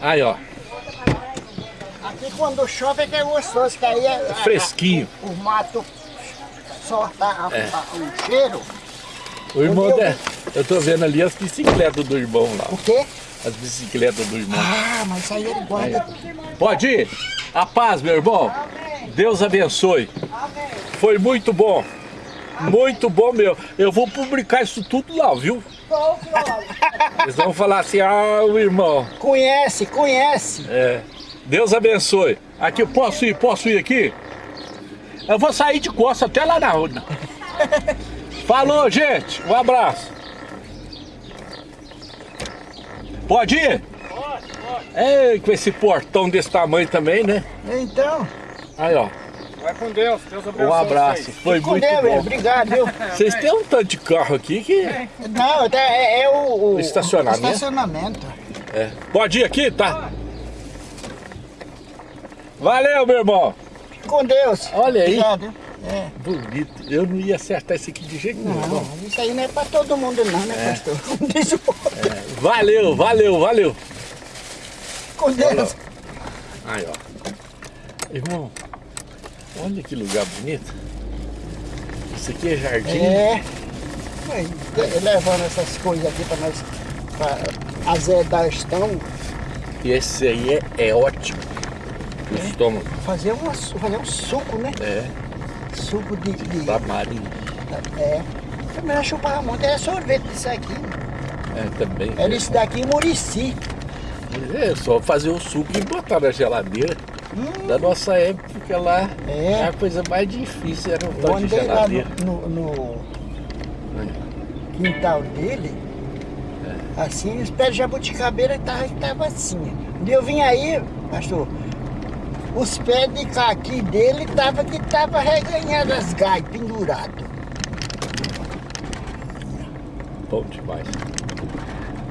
Aí, ó. Aqui quando chove é que é gostoso, que aí é... Fresquinho. o mato solta a, É. a- o cheiro. O irmão, meu- de... eu tô vendo ali as bicicletas do irmão lá. O quê? As bicicletas do irmão. Ah, mas aí ele guarda. Pode ir? A paz, meu irmão. Deus abençoe. Foi muito bom. Muito bom, meu. Eu vou publicar isso tudo lá, viu? Eles vão falar assim, ah, o irmão. Conhece, conhece. É. Deus abençoe. Aqui, posso ir? Posso ir aqui? Eu vou sair de costas até lá na rua. Falou, gente. Um abraço. Pode ir? Pode, pode. É, com esse portão desse tamanho também, né? Então, Aí, ó. Vai com Deus, Deus abençoe Um abraço. vocês. Foi com muito Deus, bom. obrigado, viu? Vocês têm um tanto de carro aqui que... Não, é, é- é o, o Estacionamento? estacionamento. É. Pode ir aqui, tá? Valeu, meu irmão. Com Deus. Olha aí. Obrigado? É. Bonito. Eu não ia acertar isso aqui de jeito nenhum. Não, isso aí não é pra todo mundo não, né, pastor? Diz o outro. Valeu, valeu, valeu. Com Deus. Aí, ó. Irmão, olha que lugar bonito. Isso aqui é jardim. É. Levando essas coisas aqui pra nós pra azedar o estômago, E esse aí é, é ótimo. O estômago. fazer, uma, fazer um suco, né? É, Suco de. de tamarim. é. Também eu chupava muito, era sorvete disso aqui. É, também. Era isso daqui em Murici. É só fazer o suco e botar na geladeira. Da nossa época lá, É. a coisa mais difícil era um tal de andei lá geladeira. no, no- no quintal dele, assim, os pés de jabuticabeira estavam tava assim. Quando eu vim aí, pastor, os pés de caqui dele tava que tava reganhando as gaias, pendurado. Bom demais.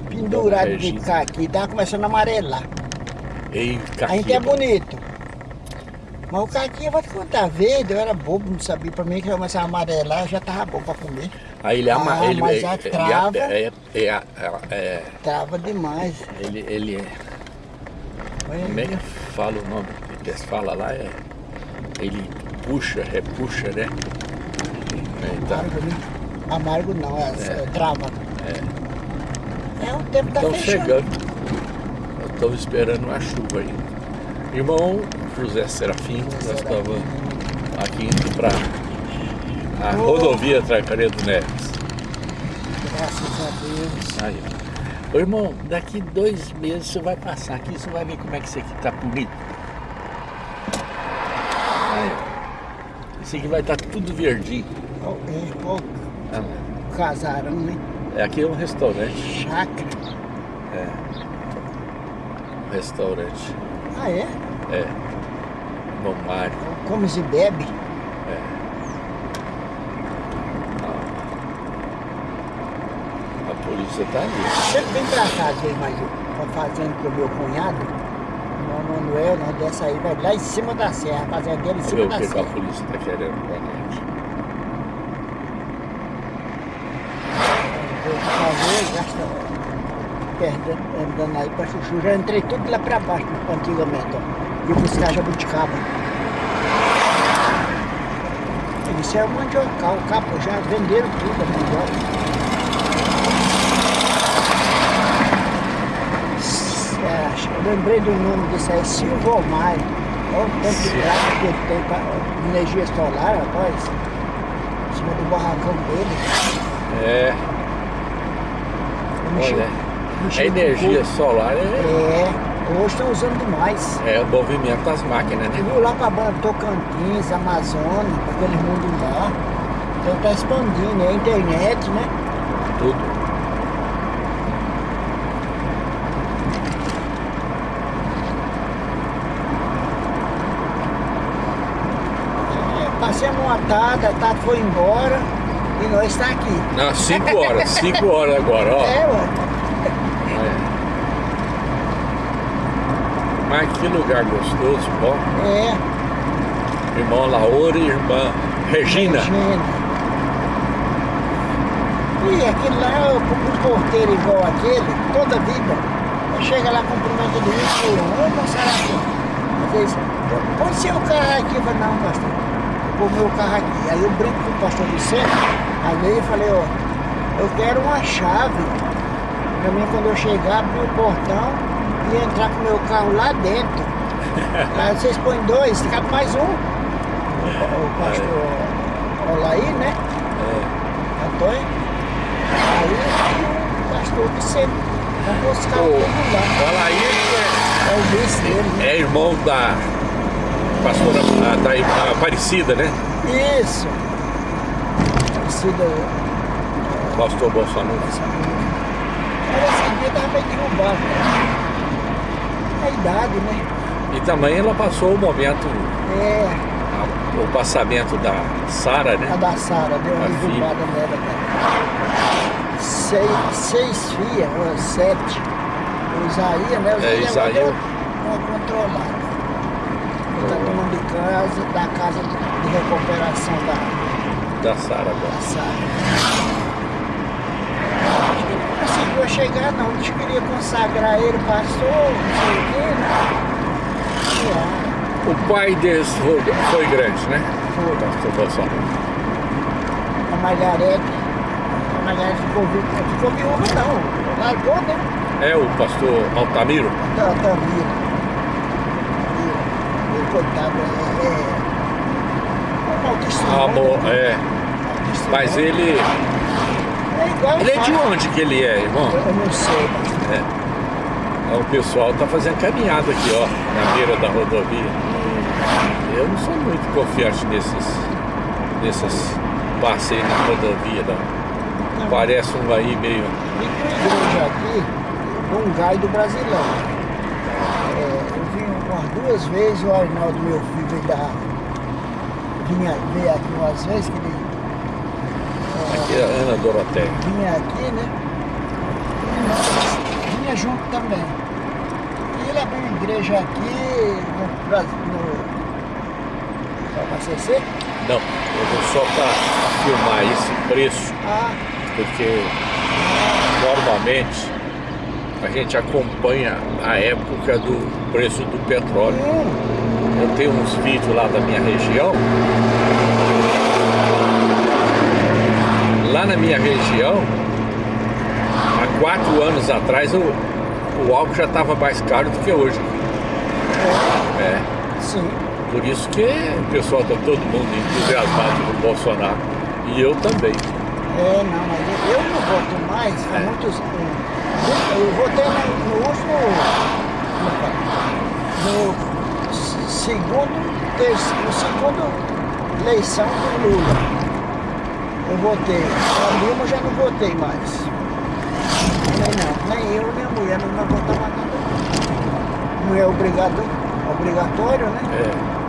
Pendurado de caqui, tava começando a amarelar. Ei, A gente é bonito. Mas o caqui, eu vou te contar, verde, eu era bobo, não sabia. Pra mim que começar a amarelar, já tava bom pra comer. Aí ele ama, Ah, ele, mas ele trava- é, é, é, é, Tava demais. ele, ele é, como é que fala o nome que falam lá? É, ele puxa, repuxa, né? É, tá. Amargo, né? Amargo não, é, é. trava. É. o tempo tá Estão chegando. Estamos esperando uma chuva aí. Irmão José Serafim, nós estamos aqui indo para a rodovia Tracaredo Neves. Graças a Deus. Aí, ó. Ô, irmão, daqui dois meses você vai passar aqui, você vai ver como é que isso aqui tá bonito. Aí, ó. Isso aqui vai estar tudo verdinho. É, ó, Ah, casarão, né? É, aqui é um restaurante. Chácara. Um restaurante. Ah, é? É. Bom Mário. Comes e bebe. A polícia tá ali. Sempre vem pra cá, ver mais pra fazenda pro meu cunhado. O Manuel, né? Dessa aí, vai lá em cima da serra. A fazenda dele em Vamos ver cima o da que, a serra. polícia tá querendo com a gente. Fazer, perdendo, andando aí pra chuchu. Já entrei tudo lá pra baixo, antigamente, ó. E buscar jabuticaba. Isso é o mandiocal, o capo já venderam tudo a mandioca. É, eu lembrei do nome desse aí, Silvio Omar. Olha o tanto de gráfico que ele tem para energia solar, rapaz. Em cima do barracão dele. É, olha, a energia solar é, É, hoje estão usando demais. é o movimento das máquinas, Você né? viu lá para Tocantins, Amazônia, para aquele mundo lá. Então tá expandindo, é a internet, né? Tudo. É, passamos uma tarde, a tarde foi embora e nós está aqui. Não, 5 horas, 5 horas agora, ó. É, ué. É. Mas que lugar gostoso, bom. É, Irmão Laura e irmã Regina. Regina. E aquele lá, o um porteiro igual aquele, toda a vida, chega lá, cumprimenta do isso, ô moçada, às vezes, põe seu carro aqui, eu falei, não, pastor, vou pôr meu carro aqui. Aí eu brinco com o pastor Vicente, aí eu falei, ó, eu quero uma chave, pra mim quando eu chegar, abrir o portão e entrar com o meu carro lá dentro. Aí vocês põem dois, cabe mais um. O, o pastor Olaí, né? Antônio. Aí o pastor Vicente. Vamos buscar o Ô, povo lá. Olha aí, É o vice dele, é, né? é irmão da pastora ah, da, da Aparecida, né? Isso. Parecida Pastor Bolsonaro. Mas esse dia tava bem derrubado, né? É a idade, né? E também ela passou o momento, É, a- o passamento da Sara, a né? da Sara deu uma A derrubada nela, cara. Seis, seis filhas, ou sete. O Isaías, né? O É, Isaías deu uma controlada. Ele tá tomando de casa, da casa de recuperação da, Da Sara da agora. Sara. Conseguiu chegar não, diz que queria consagrar ele, pastor, não sei o quê, né? O pai deles foi, foi grande, né? Foi. Pastor Bolsonaro. a Margarete, a Margarete ficou viúva, ficou viúva não, largou, né? É o pastor Altamiro? Da Tamira. E, coitado, é, é, é maldição. Amor, né? é. Mas ele. É Ele é de onde que ele é, irmão? Eu não sei, mas É. O pessoal tá fazendo caminhada aqui, ó, na beira da rodovia. Eu não sou muito confiante nesses, nesses passeios na rodovia, não. não. Parece um aí meio. E igreja aqui, um gai do Brasilão. É, eu vim umas duas vezes, o Arnaldo, meu filho, veio da. Vinha, veio aqui umas vezes, que ele é, Aqui é a Ana Doroteia. vinha aqui, né? E vinha junto também. E ele abriu igreja aqui no Brasil. No, no ACC? Não, eu vou só para filmar esse preço, Ah, porque normalmente a gente acompanha a época do preço do petróleo. hum, Eu tenho uns vídeos lá da minha região. Lá na minha região, há quatro anos atrás, o, o álcool já estava mais caro do que hoje. É, sim. por isso que o pessoal está todo mundo entusiasmado com o Bolsonaro. E eu também. É, não, mas eu, não voto mais, faz É. muitos. Eu, eu votei no, no último. No segundo, terceiro, no segundo eleição do Lula. Eu votei. A Dilma já não votei mais. Nem não, nem eu, nem a mulher não vai votar mais nada. Não é obrigado, obrigatório, né? É.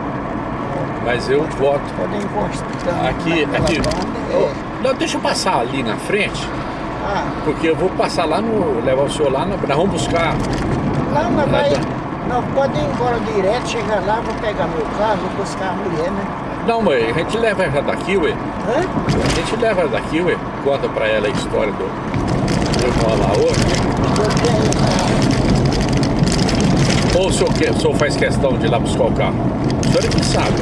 Mas eu voto. Podem encostar Aqui, aqui. banda, é. Não, deixa eu passar ali na frente, Ah, porque eu vou passar lá no. levar o senhor lá, na- nós vamos buscar. Não, mas vai. Não, pode ir embora direto, chegar lá, vou pegar meu carro, vou buscar a mulher, né? Não, mãe, a gente leva ela daqui, ué. Hã? A gente leva ela daqui, ué. Conta pra ela a história do, do irmão lá hoje. Eu Ou o senhor, quer, o senhor faz questão de ir lá buscar o carro? O senhor é que sabe.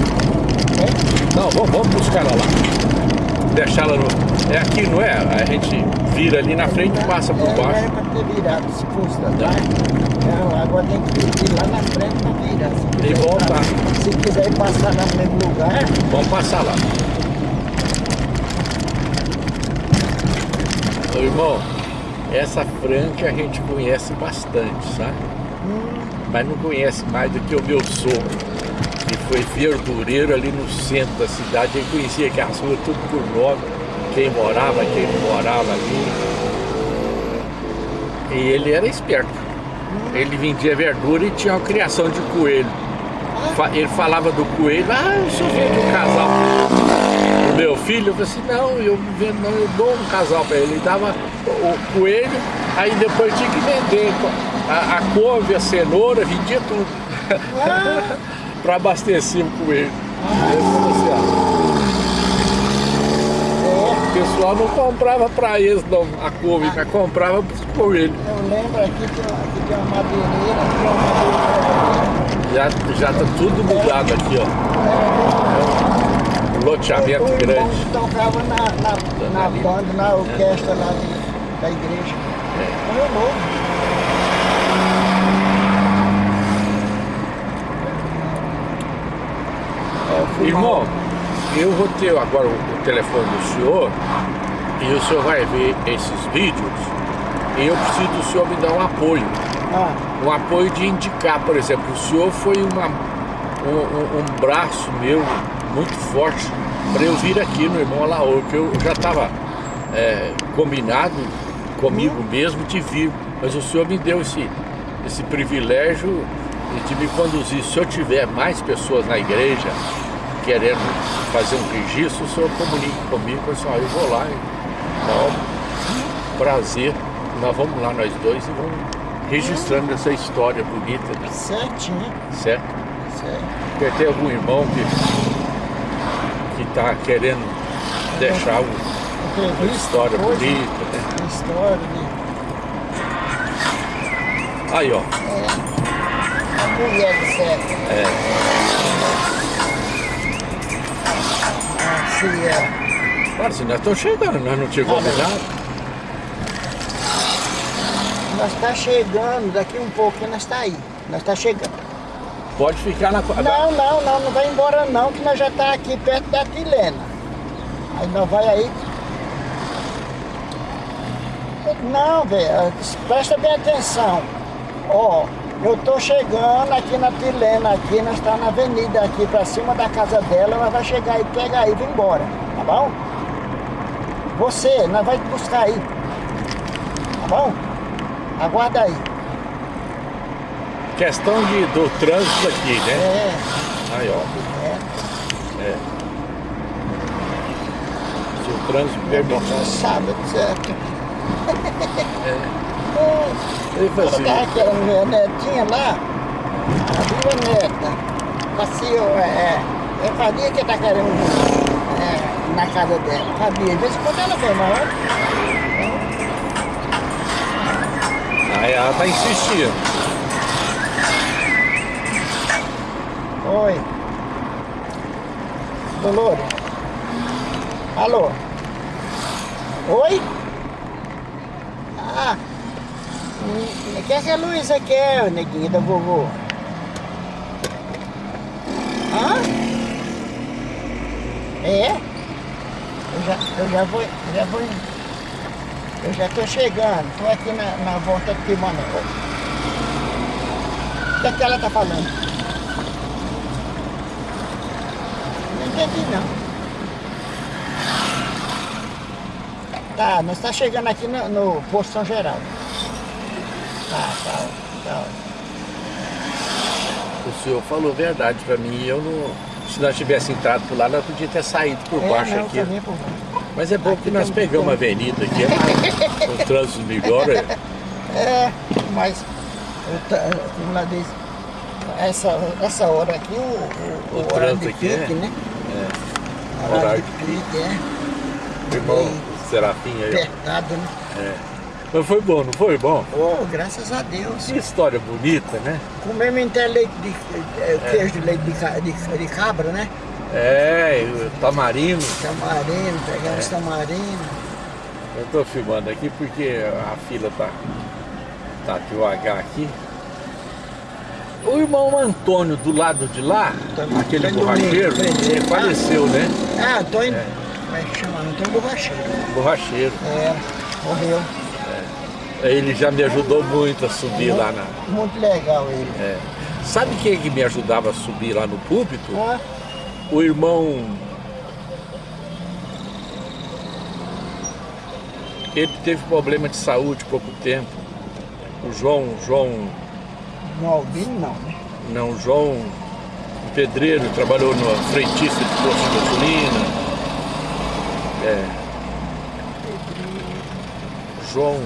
tenho, Não, vamos, vamos buscar ela lá. Deixar ela no. É aqui, não é? A gente vira ali na frente e passa por é, baixo. Era pra ter virado, se fosse da tarde. Não, agora tem que ir lá na frente pra virar. E voltar. Se quiser passar no mesmo lugar, Vamos passar lá. Ô, irmão, essa franca a gente conhece bastante, sabe? hum, Mas não conhece mais do que o meu sogro, que foi verdureiro ali no centro da cidade. Ele conhecia aquelas ruas tudo por nome, quem morava, quem não morava ali. E ele era esperto. Ele vendia verdura e tinha uma criação de coelho. Ele falava do coelho, ah, eu só vendo um casal o meu filho, eu falei assim, não, eu vendo, não, eu dou um casal para ele. Ele dava o o coelho, aí depois tinha que vender a, a couve, a cenoura, vendia tudo. para abastecer o coelho. É, pessoal não comprava para eles não, a couve, mas comprava por ele. Eu lembro aqui que aqui tem uma madeireira, aqui madeireira. Já, já tá tudo mudado aqui, ó. Um loteamento o, o grande. que tocava na, na, na banda, na orquestra lá de- da igreja. É. Morreu novo. É, eu fui Irmão, mal. eu vou ter agora o, telefone do senhor e o senhor vai ver esses vídeos e eu preciso do senhor me dar um apoio. Ah, Um apoio de indicar, por exemplo, o senhor foi uma, um, um- braço meu muito forte para eu vir aqui no Irmão Alaor, que eu já estava combinado comigo mesmo de vir, mas o senhor me deu esse, esse privilégio de me conduzir. Se eu tiver mais pessoas na igreja querendo fazer um registro, o senhor comunique comigo, pessoal, eu vou lá, então, prazer, nós vamos lá nós dois e vamos registrando essa história bonita, né? certinho, certo? certo. Porque tem algum irmão que que está querendo deixar o- uma história bonita, né? uma História de Aí, ó, a mulher de certo. é, Claro, se nós estamos chegando, nós não tínhamos Ah, combinado. Nós está chegando, daqui um pouquinho nós está aí. Nós está chegando. Pode ficar na... Não, não, não, não vai embora não, que nós já está aqui perto da Tilena. Aí nós vai aí. Não, velho, presta bem atenção. Ó, eu tô chegando aqui na Tilena, aqui, nós está na avenida aqui pra cima da casa dela, nós vai chegar aí, pega aí e vai embora, tá bom? Você, nós vai buscar aí. Tá bom? Aguarda aí. Questão de, do trânsito aqui, né? É, Aí, ó, é. se o trânsito permitir. Sábado, certo? Ele Ela fazia, tava querendo ver a netinha lá, a viva neta. Passeio, é, eu sabia que tá querendo é, na casa dela, sabia. De vez em quando ela vem, mas aí ela tá insistindo. Oi. Dolores. Alô? Oi? Ah, hum, que essa luz aqui é, o neguinho da vovô? Hã? É? Eu já, eu já vou, já vou, eu já tô chegando, tô aqui na, na volta de Timonel. O que é que ela tá falando? Não entendi não. Tá, nós está chegando aqui no, no posto São Geraldo. Tá, tá, tá. O senhor falou verdade pra mim. Eu não. Se nós tivéssemos entrado por lá, nós podíamos ter saído por É, baixo não, aqui. caminho por. Mas é bom Aqui que nós pegamos a tem- avenida aqui, é mais- o trânsito melhora. É, mas como lá diz, essa, essa hora aqui, o, o, O o horário de trânsito aqui é- pique, né? É. Horário Horário de pique, é. Irmão Serafim aí. Apertado, né? É. Mas foi bom, não foi bom? Oh, graças a Deus. Que história bonita, né? Comemos até leite de, é, queijo de leite de, de, cabra, né? É, e o tamarino. Tamarino, É. pegamos tamarino. Eu tô filmando aqui porque a fila tá, tá devagar aqui. O irmão Antônio do lado de lá, Antônio- aquele Antônio borracheiro, ele faleceu, né? Ah, Antônio. Como é que chama? Antônio Borracheiro. Borracheiro. É, morreu. Ele já me ajudou muito a subir lá na. Muito legal ele. é. Sabe quem que me ajudava a subir lá no púlpito? Ó, O irmão. Ele teve problema de saúde há pouco tempo. O João, João, no Albino não, né? não, João, um pedreiro, trabalhou no frentista de posto de gasolina. É. João,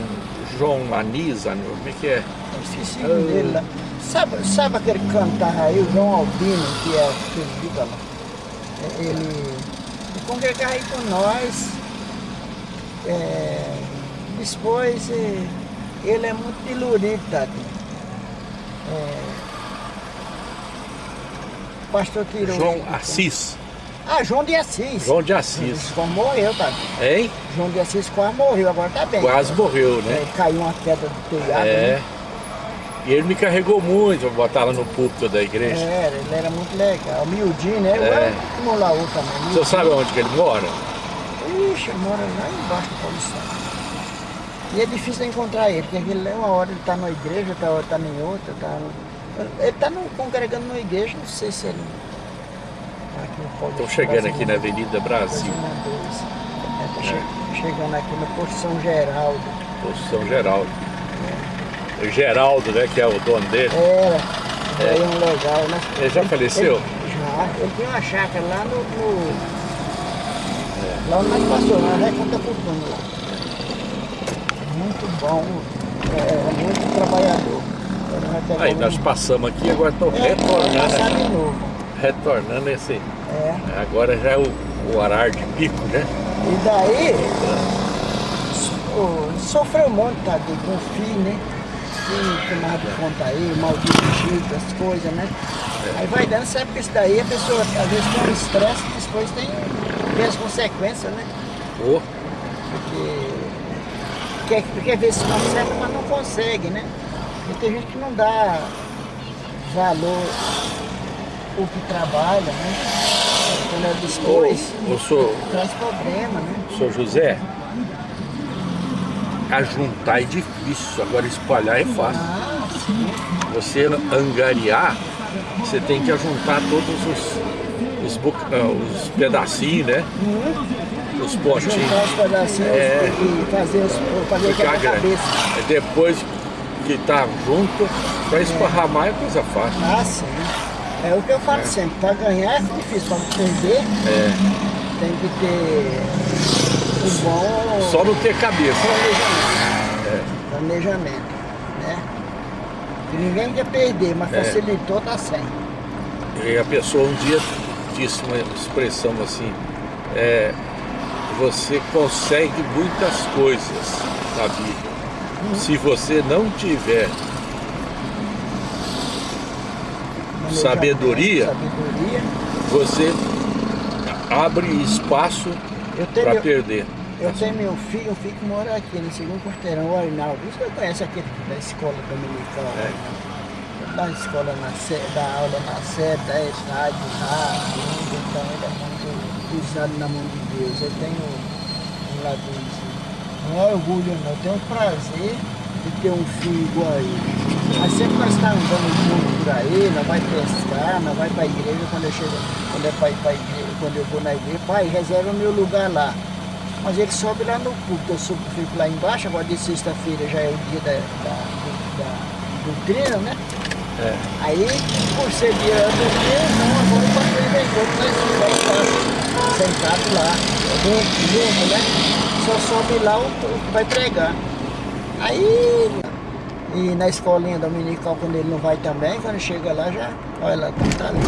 João Anisa, como é que é? Eu esqueci o nome dele lá. Sabe, sabe aquele cantar aí, o João Albino, que é que fica lá? É, Ele, ele congregava aí com nós. É, depois, eh, ele é muito dilurido, tadinho. É, pastor tirou. João. Assis. Ah, João de Assis. João de Assis. Quase morreu, tadinho. Hein? João de Assis quase morreu, agora tá bem. Quase morreu, né? É, caiu uma queda do telhado. É. né? E ele me carregou muito pra botar lá no púlpito da igreja. É, ele era muito legal. Miudinho, né? Eu É. era como lá outro também. O senhor miudinho. sabe onde que ele mora? Ixi, mora lá embaixo do Paulistano. E é difícil encontrar ele, porque ele, uma hora ele tá numa igreja, outra hora tá em outra, tá... Ele tá no, congregando numa igreja, não sei se ele... Estou chegando aqui na Avenida Brasil, É, che- chegando aqui no Posto São Geraldo. posto São Geraldo. O Geraldo, né, que é o dono dele. Era, é. um legal, né? Ele já faleceu? Ele, já, ele tinha uma chácara lá no... no Lá onde nós passou, lá na Reconta Putano lá. Muito bom, é, muito trabalhador. Aí nós passamos aqui, agora estou É, retornando. Retornando esse. É. Agora já é o, o horário de pico, né? E daí, so- sofreu um monte, tá, de- com o filho, né? Filho tomado de conta aí, mal dirigido, as coisas, né? Aí vai dando, sabe que isso daí a pessoa às vezes tem um estresse, depois tem, tem as consequências, né? Ô, Porque quer, quer ver se consegue, mas não consegue, né? E tem gente que não dá valor o que trabalha, né? Quando é depois, ô, ô, senhor, traz problema, né? senhor José, ajuntar é difícil, agora espalhar é fácil. Ah. Você angariar, você tem que ajuntar todos os, os, ah, os pedacinhos, né? Os potinhos. Juntar os pedacinhos É. e fazer, os, fazer Ficar grande. Depois que tá junto, pra esparramar é coisa fácil. Ah, sim. É o que eu falo sempre, para ganhar é difícil, para perder É, tem que ter um bom só não ter cabeça. planejamento. Planejamento, né? Que ninguém quer perder, mas É. facilitou, tá sem. E a pessoa um dia disse uma expressão assim, é, você consegue muitas coisas na vida. Se você não tiver Planejamento, Sabedoria. Sabedoria. você abre espaço para perder. eu tenho meu filho, um filho que mora aqui no segundo quarteirão, o Arnaldo. Você conhece aquele da escola dominical? É. né? Da escola na sé, da aula na sé, da estádio, rádio, então ele é muito pisado na mão de Deus. Eu tenho um lado assim, não é orgulho não, eu tenho o prazer de ter um filho igual a ele. Mas sempre nós estamos andando junto por aí, nós vai pescar, nós vai para a igreja, quando eu chego, quando é igreja, quando eu vou na igreja, pai, reserva o meu lugar lá. Mas ele sobe lá no culto, eu subo, fico lá embaixo, agora de sexta-feira já é o dia da, da, do- da, do treino, né? É. Aí, por ser dia do treino, não, agora o pastor inventou que nós ficamos sentados lá, junto, né? Só sobe lá o, o que vai pregar. Aí, e na escolinha dominical, quando ele não vai também, quando chega lá já, olha lá, tá ali.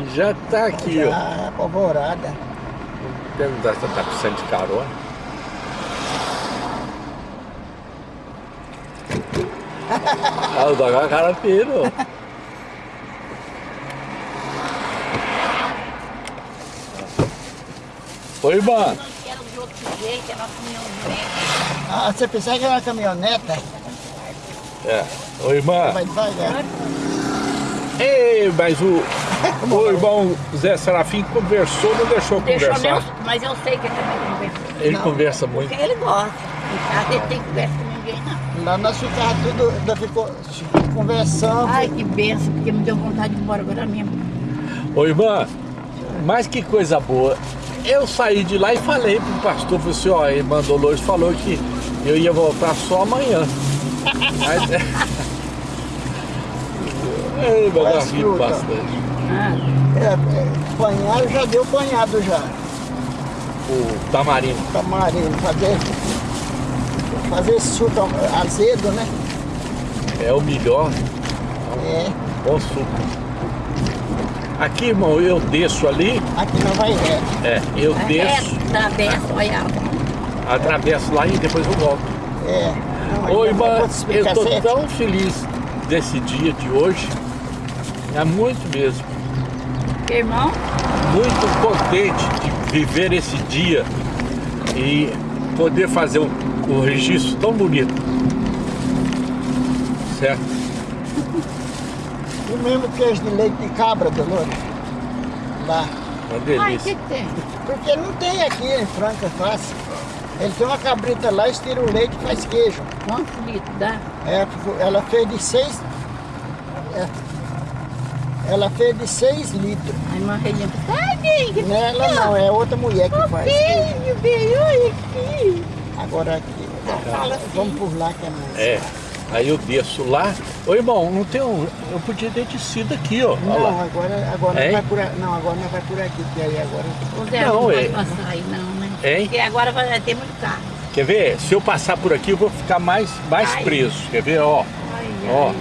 E já tá aqui, ó. já apavorada. Perguntar se tá precisando de carona. ah, o Dogão é cara piro. Oi, irmã. Jeito, é nosso caminhão Ah, você pensava que era uma caminhoneta? É. Oi, irmã. Vai devagar. Ei, mas o, o irmão Zé Serafim conversou, não deixou Deixou conversar. meu, mas eu sei que ele também conversa. Ele Não. conversa muito. Porque ele gosta. Casa ele tem conversa com ninguém, não. Lá nós ficávamos tudo, ainda ficou conversando. Ai, que benção, porque me deu vontade de ir embora agora mesmo. Ô irmã, mas que coisa boa. Eu saí de lá e falei pro pastor, falei assim, ó, a irmã Dolores falou que eu ia voltar só amanhã. Mas, Ei, mas eu Mas ri fruta. bastante. É, é, banhado já deu banhado já. O tamarino. Tamarino, fazer, fazer suco azedo, né? É o melhor, É, bom suco. Aqui, irmão, eu desço ali, aqui não vai reto. é, eu é desço, reto, benção, olha. Atravesso lá e depois eu volto. É. Não, Ô, eu irmã, eu certo. tão feliz desse dia de hoje. É muito mesmo. Irmão, Muito contente de viver esse dia e poder fazer um, um registro tão bonito. Certo? Mesmo queijo de leite de cabra, Dolores. Lá. Uma ai, o delícia. que que tem? Porque não tem aqui em Franca fácil. Ele tem uma cabrita lá, estira o leite e faz queijo. Quantos litros dá? É, ela fez de seis. é, ela fez de seis litros. A irmã Relinha, ai, bem, Não é ela não, é outra mulher que faz. filho, bem, olha aqui. Agora aqui. Fala assim. Vamos por lá que é mais. É. Aí eu desço lá. Ô irmão, não tem um. Eu podia ter descido aqui, ó. Não, lá. agora, agora não vai por aqui. Não, agora não vai por aqui, que aí agora. O Zé Não, não, vai é- passar aí não, né? Hein? Porque agora vai ter muito carro. Quer ver? Se eu passar por aqui, eu vou ficar mais, mais Ai. preso. Quer ver? Ó. Ai, Ó. ai,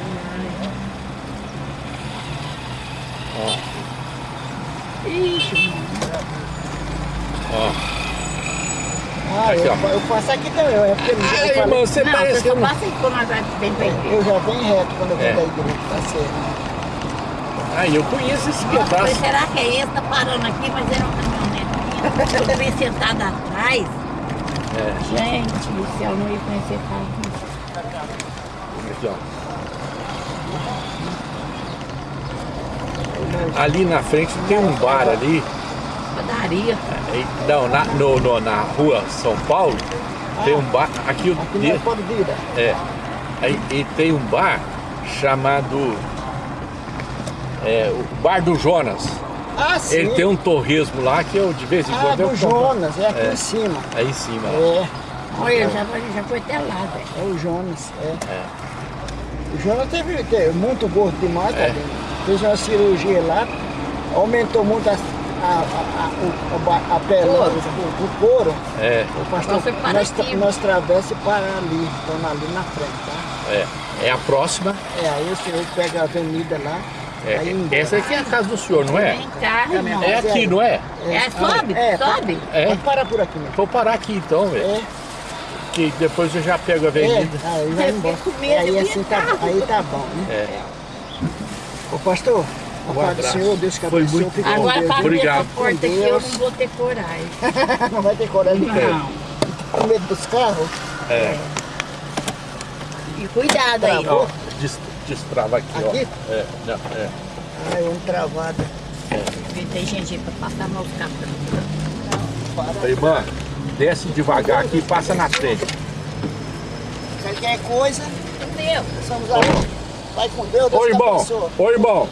Ó. Ixi, Ó. Ah, Aqui, eu, ó. eu passo aqui também. É porque eu, Ai, falei- irmão, você não, parece que eu não... passa aí quando nós bem pra igreja. eu já venho reto quando eu vim É. da igreja, tá certo. Ai, eu conheço esse Nossa, pedaço. mas será que é esse? Tá parando aqui, mas era uma caminhonetinha. Eu bem sentada atrás. É. Gente do céu, não ia conhecer carro. Aqui, ó. Ali na frente tem um bar ali. Padaria. Não, na, no, no- na rua São Paulo tem um bar. Aqui, Aqui de- é é. Aí e tem um bar chamado. É, o Bar do Jonas. Ah, sim. Ele tem um torresmo lá que eu de vez em Ah, quando eu do compro. Jonas, é aqui É. em cima. Aí em cima. É, Olha, já, foi- já foi até lá, velho. é o Jonas, é. É. O Jonas teve, teve muito gordo demais, É. tadinho. Fez uma cirurgia lá, aumentou muito a, a, a, a, o- a, ba- a pele, Couro. o, o couro. É, O pastor, Nossa, nós, nós travessa e para ali, estamos ali na frente, tá? é. É a próxima. É, aí o senhor pega a avenida lá, É, essa aqui é a casa do senhor, não é? Irmão. É aqui, não é? É, sobe, É, sobe. É. Pode parar por aqui, né? Vou parar aqui então, velho. É, Que depois eu já pego a é, avenida. aí vai embora. aí assim tá, aí tá bom, né? É. Ô pastor, a Um paz do abraço. Senhor, Deus que Foi abençoe, Agora Deus. Obrigado. essa porta aqui eu não vou ter coragem. Não vai ter coragem de Não. Com medo dos carros? É. E cuidado aí. Travou? Ó, des- destrava aqui, Aqui? ó. É, não, é. Ai, um travado. Porque tem gente aí pra passar meus carros. Ô, Irmã, desce devagar aqui e passa na frente. Qualquer coisa, Meu, somos. Vai com Deus, Deus Ô irmão, ô irmão,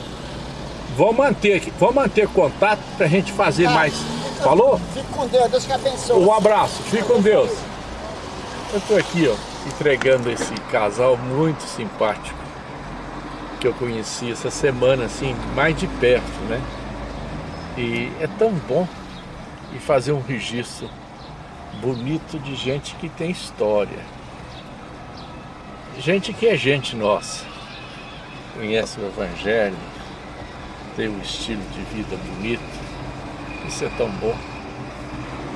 vamos manter aqui, vamos manter contato pra gente fazer Tá. mais. Falou? Fique com Deus, Deus que abençoe. Um abraço, fique com Deus. Eu tô aqui, ó, entregando esse casal muito simpático que eu conheci essa semana, assim, mais de perto, né? E é tão bom e fazer um registro bonito de gente que tem história. Gente que é gente nossa. Conhece o Evangelho, tem um estilo de vida bonito. Isso é tão bom.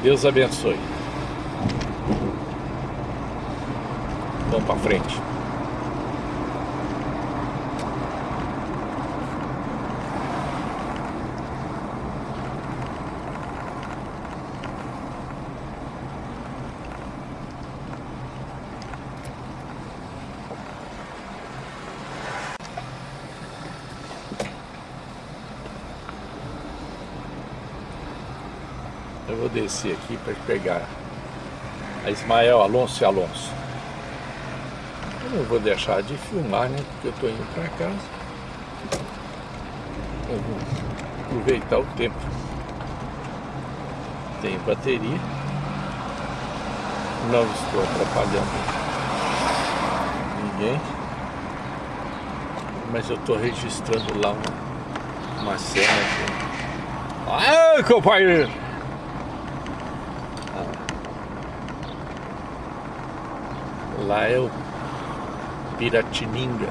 Deus abençoe. Vamos para frente. Descer aqui para pegar a Ismael Alonso e Alonso. Eu não vou deixar de filmar, né? Porque eu estou indo para casa. Eu vou aproveitar o tempo. Tenho bateria. Não estou atrapalhando ninguém. Mas eu estou registrando lá uma, uma cena Ai, companheiro! lá é o Piratininga.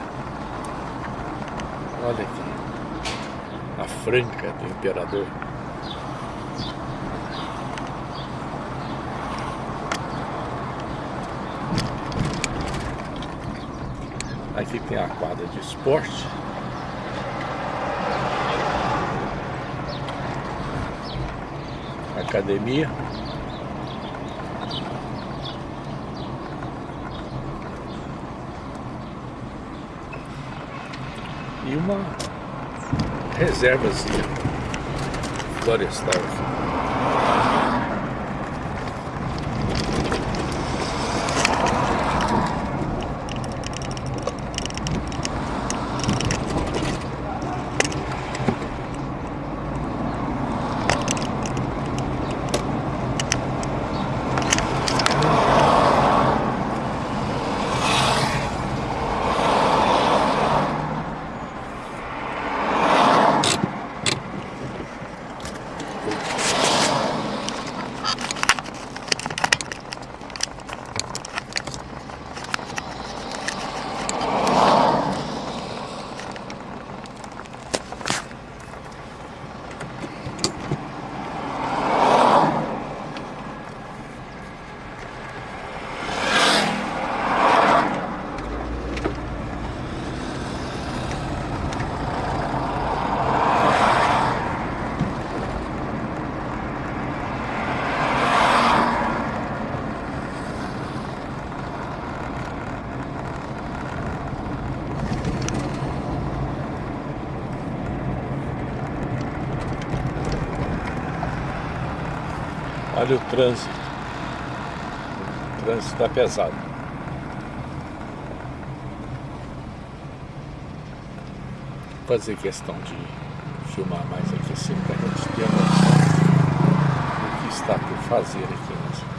Olha aqui. A franca do imperador. Aqui tem a quadra de esporte. Academia. Uma reservazinha florestal Olha o trânsito. O trânsito está pesado. Vou fazer questão de filmar mais aqui assim para a gente ter que está por fazer aqui nessa.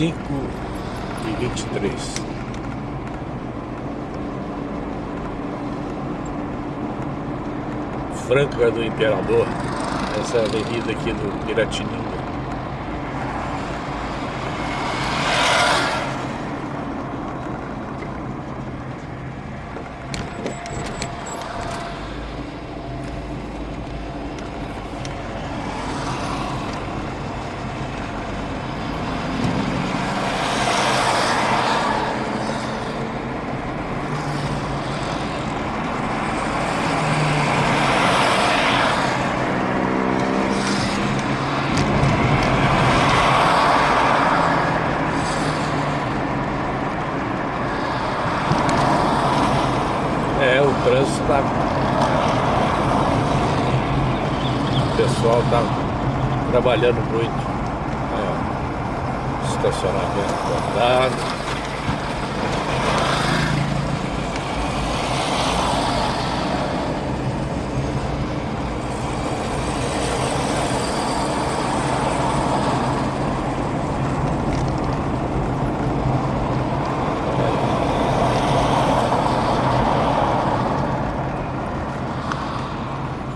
cinco e vinte e três. Franca do Imperador, essa é avenida aqui do Piratininga. É, o trânsito tá. O pessoal tá trabalhando muito. É, estacionamento guardado.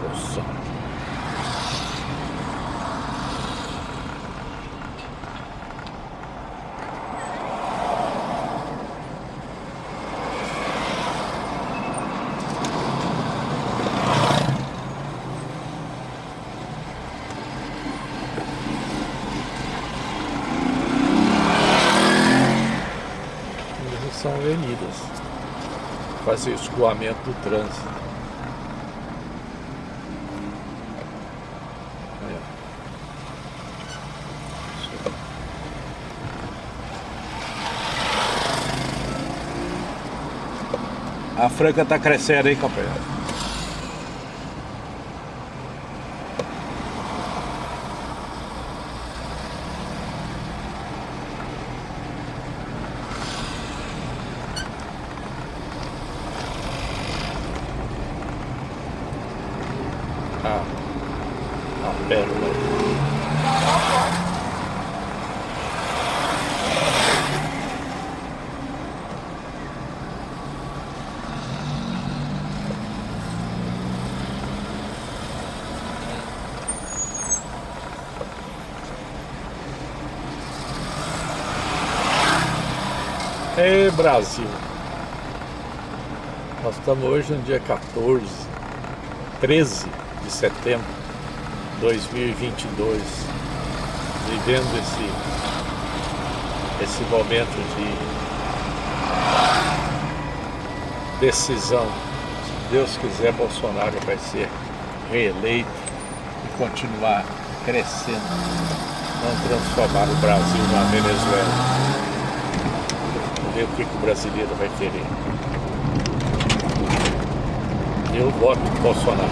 Nossa. Essas são avenidas. O escoamento do trânsito. Aí. A Franca tá crescendo, hein, companheiro? Ah, a pérola. Ê, Brasil! Nós estamos hoje no dia 14, 13 de setembro de 2022, vivendo esse, esse momento de decisão. Se Deus quiser, Bolsonaro vai ser reeleito e continuar crescendo, não transformar o Brasil na Venezuela. Ver o que, que o brasileiro vai querer. Eu voto Bolsonaro.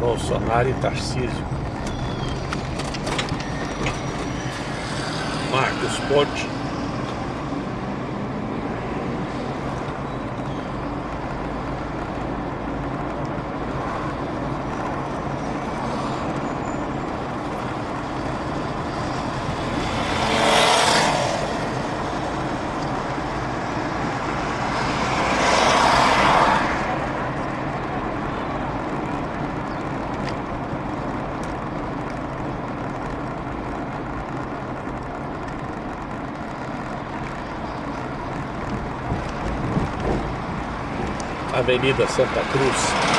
Bolsonaro e Tarcísio. Marcos Avenida Santa Cruz.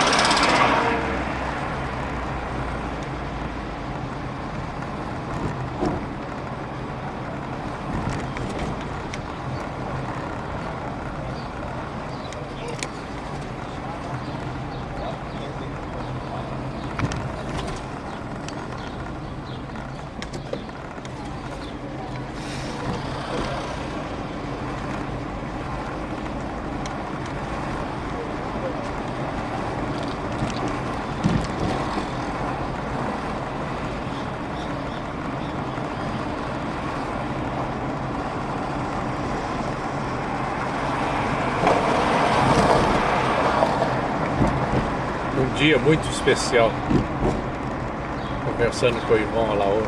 Um dia muito especial. Conversando com o irmão Alaor.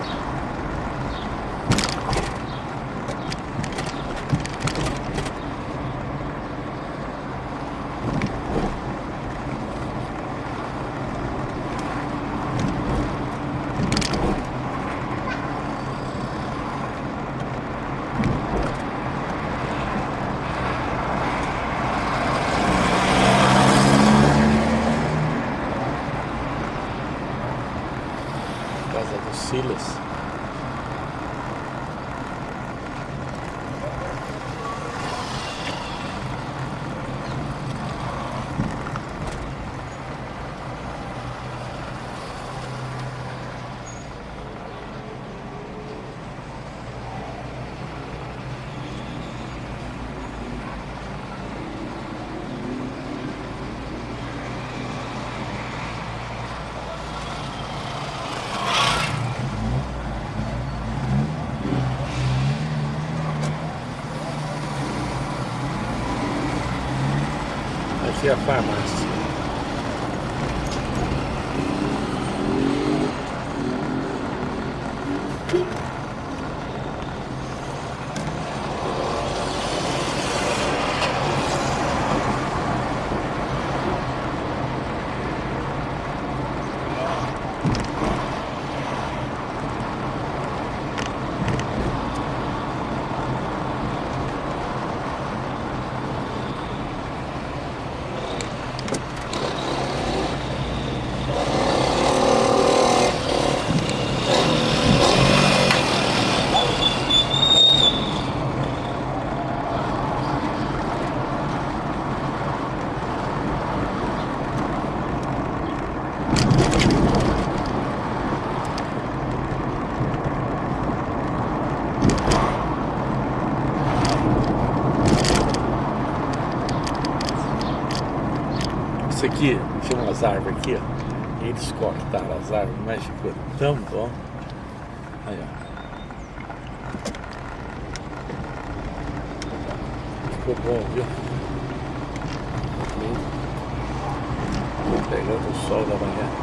Casa do Silas. Aqui é a farmácia. Isso aqui, umas árvores aqui, ó. Eles cortaram as árvores, mas ficou tão bom. Aí, ó. Ficou bom, viu? Pegando o sol da manhã.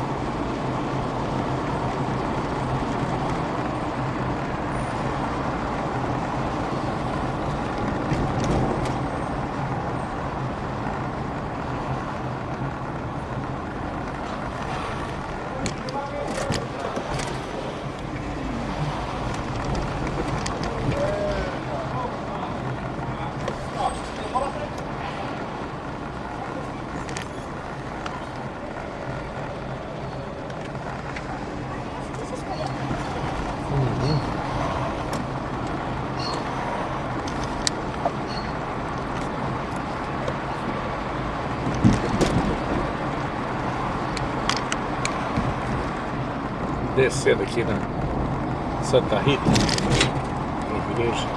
Descendo aqui na Santa Rita, na igreja.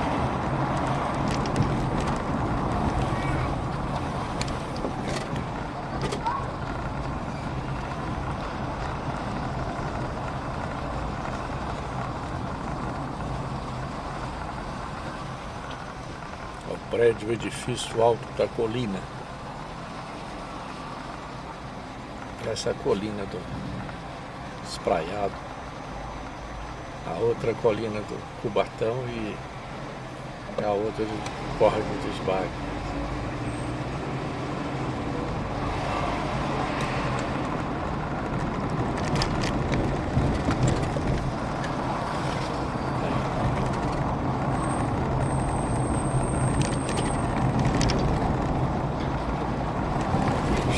O prédio, o edifício alto da colina. Essa é colina do Espraiado. Outra colina do Cubatão e a outra do Córrego dos Bairros.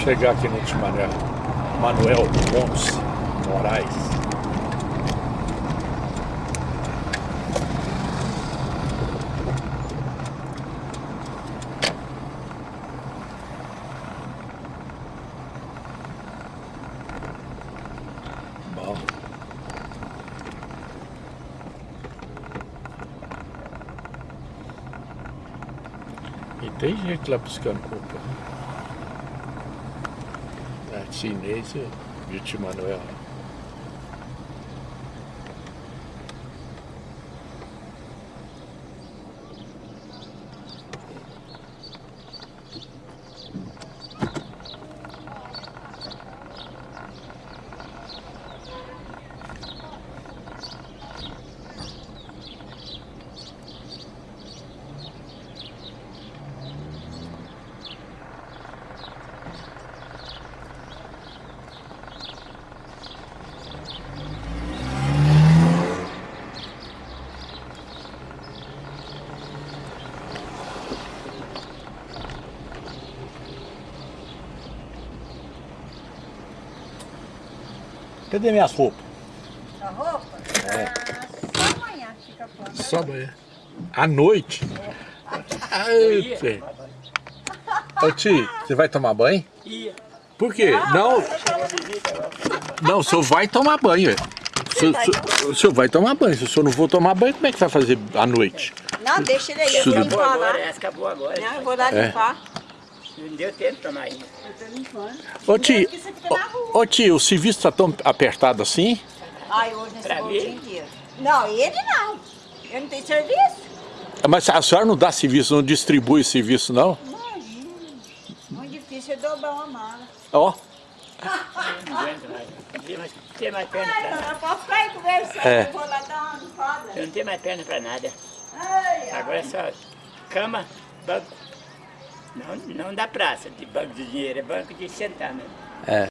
Chegar aqui no Timaré, Manuel Ponce Moraes. Deze klapjes kan open. Dat zien deze, Jutje Manuel. Cadê minhas roupas? A roupa? É. Ah, só amanhã fica pronta. Só amanhã. À noite? Ai, Tê. Ô Ti, você vai tomar banho? Ia. Por quê? Não, não, o senhor vai tomar banho. ué. O senhor, o senhor- o senhor vai tomar banho. Se o senhor não for tomar banho, como é que vai fazer à noite? Não, deixa ele aí, eu vou limpar lá. acabou agora. Não, eu vou lá É. Não deu tempo de tomar ainda. Eu tô limpando. Ô Ti, Porque você fica na rua. ô, ô, Ti, o serviço está tão apertado assim? Ai, hoje nesse Pra bom mim? dia inteiro. Não, ele não. Eu não tenho serviço. Mas a senhora não dá serviço, não distribui serviço, não? Imagina. Muito difícil eu dobrar uma mala. Ó, Não mais. Não tem mais, não perna pra não, nada. eu posso ficar aí conversando. É. Eu vou lá dar uma limpada. Eu não tenho mais perna pra nada. Agora é só cama, banco. Não, não da praça, de banco de dinheiro, é banco de sentar é.